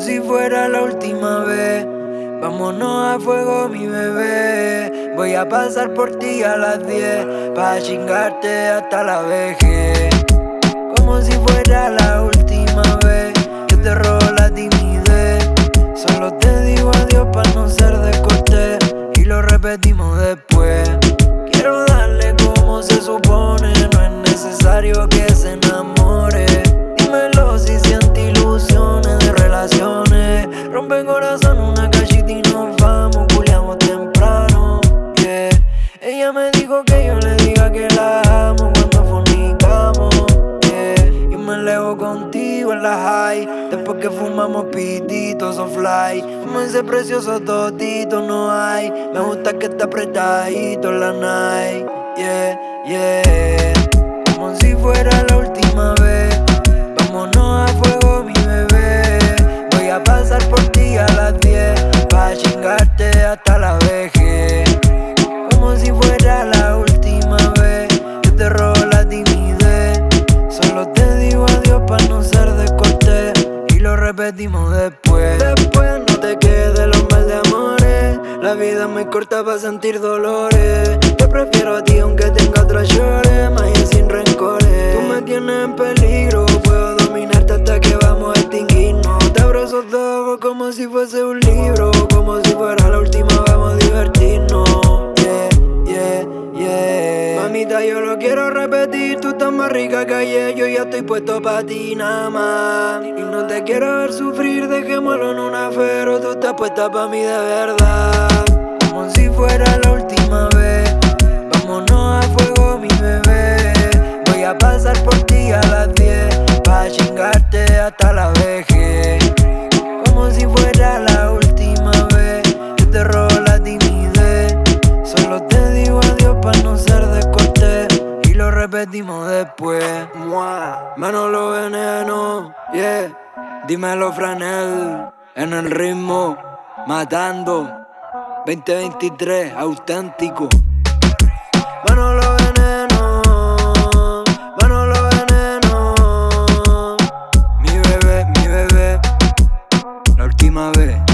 si fuera la última vez. Vámonos a fuego, mi bebé. Voy a pasar por ti a las 10 para chingarte hasta la vejez. Como si fuera la última vez que te robo la timidez. Solo te digo adiós para no ser de y lo repetimos después. Quiero darle como se supone, no es necesario que se enamore. Después que fumamos pititos o fly. Como ese precioso totito no hay. Me gusta que está apretadito la night. Yeah, yeah. Como si fuera la última vez. Vámonos a fuego, mi bebé. Voy a pasar por ti a las 10. Pa' chingarte hasta después. Después no te quedes los mal de amores. La vida es muy corta para sentir dolores. Te prefiero a ti aunque tenga otras llores. Más sin rencores. Tú me tienes en peligro. Puedo dominarte hasta que vamos a extinguirnos. Te abrazo todo como si fuese un libro. Como si fuera la última, vamos a divertirnos. Yeah, yeah, yeah. Mamita, yo lo quiero repetir. Rica ayer. Yo ya estoy puesto para ti nada más. Y no te quiero ver sufrir. Dejémoslo en una pero Tú estás puesta para mí de verdad. Como si fuera la última vez. Vámonos a fuego, mi bebé. Voy a pasar por ti a las 10. Pa' chingarte hasta la vejez. Como si fuera la última vez. Que te robo la timidez. Solo te digo adiós para no ser descortés. Y lo repetimos después. Mua. Manolo veneno, yeah. Dímelo, Franel. En el ritmo, matando. 2023, auténtico. Manolo veneno, Manolo veneno. Mi bebé, mi bebé. La última vez.